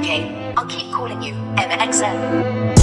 Okay, I'll keep calling you, MXO.